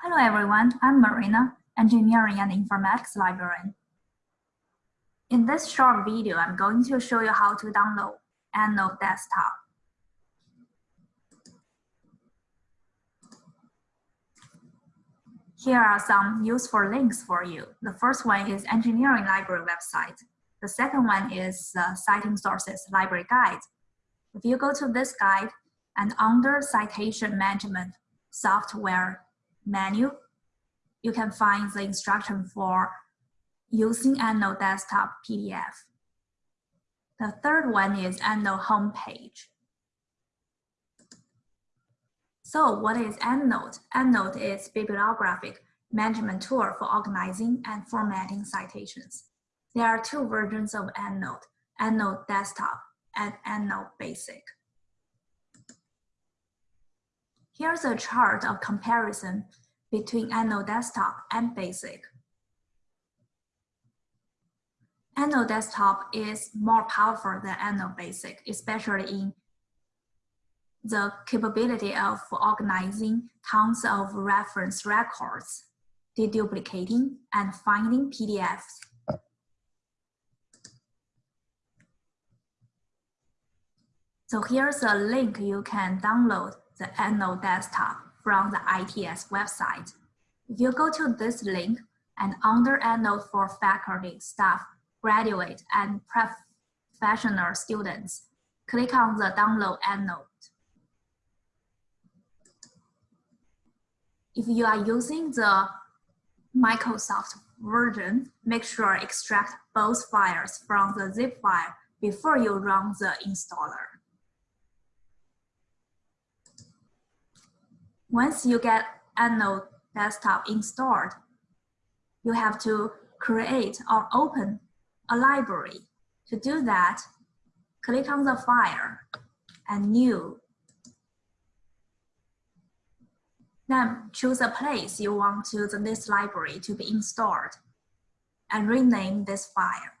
Hello everyone, I'm Marina, Engineering and Informatics Librarian. In this short video, I'm going to show you how to download EndNote Desktop. Here are some useful links for you. The first one is Engineering Library website. The second one is the Citing Sources Library Guide. If you go to this guide and under Citation Management Software menu, you can find the instruction for using EndNote Desktop PDF. The third one is EndNote homepage. So what is EndNote? EndNote is bibliographic management tool for organizing and formatting citations. There are two versions of EndNote, EndNote Desktop and EndNote Basic. Here's a chart of comparison between EndNote Desktop and Basic. EndNote Desktop is more powerful than EndNote Basic, especially in the capability of organizing tons of reference records, deduplicating, and finding PDFs. So here's a link you can download the EndNote Desktop from the ITS website. If you go to this link and under EndNote for faculty, staff, graduate, and professional students, click on the download EndNote. If you are using the Microsoft version, make sure extract both files from the zip file before you run the installer. Once you get EndNote desktop installed, you have to create or open a library. To do that, click on the file and new. Then choose a place you want to the, this library to be installed and rename this file.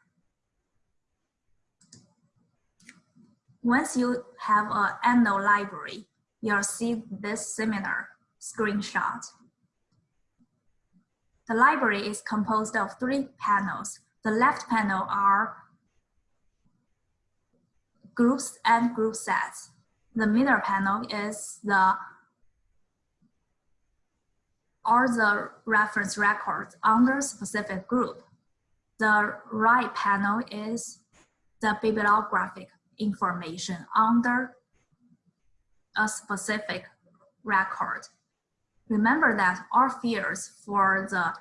Once you have an EndNote library, you'll see this similar screenshot. The library is composed of three panels. The left panel are groups and group sets. The middle panel is the all the reference records under specific group. The right panel is the bibliographic information under a specific record. Remember that all fields for the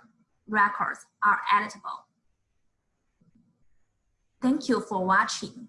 records are editable. Thank you for watching.